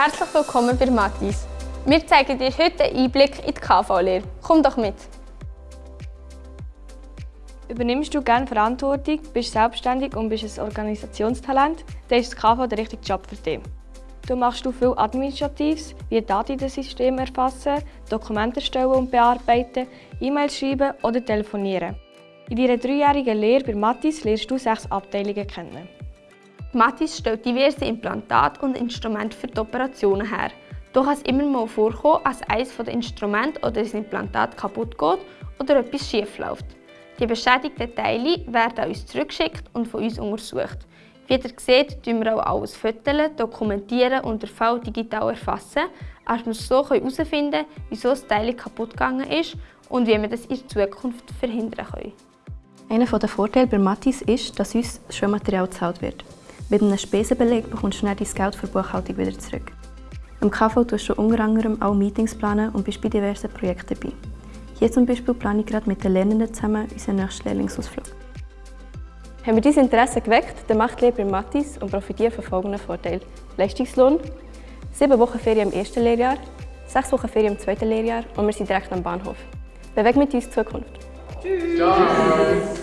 Herzlich willkommen bei Mathis. Wir zeigen dir heute einen Einblick in die KV-Lehre. Komm doch mit! Übernimmst du gerne Verantwortung, bist selbstständig und bist ein Organisationstalent, dann ist das KV der richtige Job für dich. Du machst du viel Administratives, wie Daten in den Systemen erfassen, Dokumente erstellen und bearbeiten, E-Mails schreiben oder telefonieren. In deiner dreijährigen Lehre bei Mathis lernst du sechs Abteilungen kennen. Mathis stellt diverse Implantate und Instrumente für die Operationen her. Doch kann es immer mal vorkommen, dass eines der Instrumente oder das Implantat kaputt geht oder etwas schief läuft. Die beschädigten Teile werden an uns zurückgeschickt und von uns untersucht. Wie ihr seht, tun wir auch alles fotografieren, dokumentieren und den Fall digital erfassen, als wir so herausfinden können, wieso das Teil kaputt gegangen ist und wie wir das in Zukunft verhindern können. Einer der Vorteile bei Matis ist, dass uns Schulmaterial gezahlt wird. Mit einem Spesenbeleg bekommst du dann dein Geld für die Buchhaltung wieder zurück. Im KV tust du unter anderem auch Meetings planen und bist bei diversen Projekten dabei. Hier zum Beispiel plane ich gerade mit den Lernenden zusammen unseren nächsten Lehrlingsausflug. Haben wir dein Interesse geweckt, dann macht Lehre bei Matis und profitiere von folgenden Vorteilen. Leistungslohn, sieben Wochen Ferien im ersten Lehrjahr, sechs Wochen Ferien im zweiten Lehrjahr und wir sind direkt am Bahnhof. Beweg mit uns Zukunft. Tschüss! Ciao.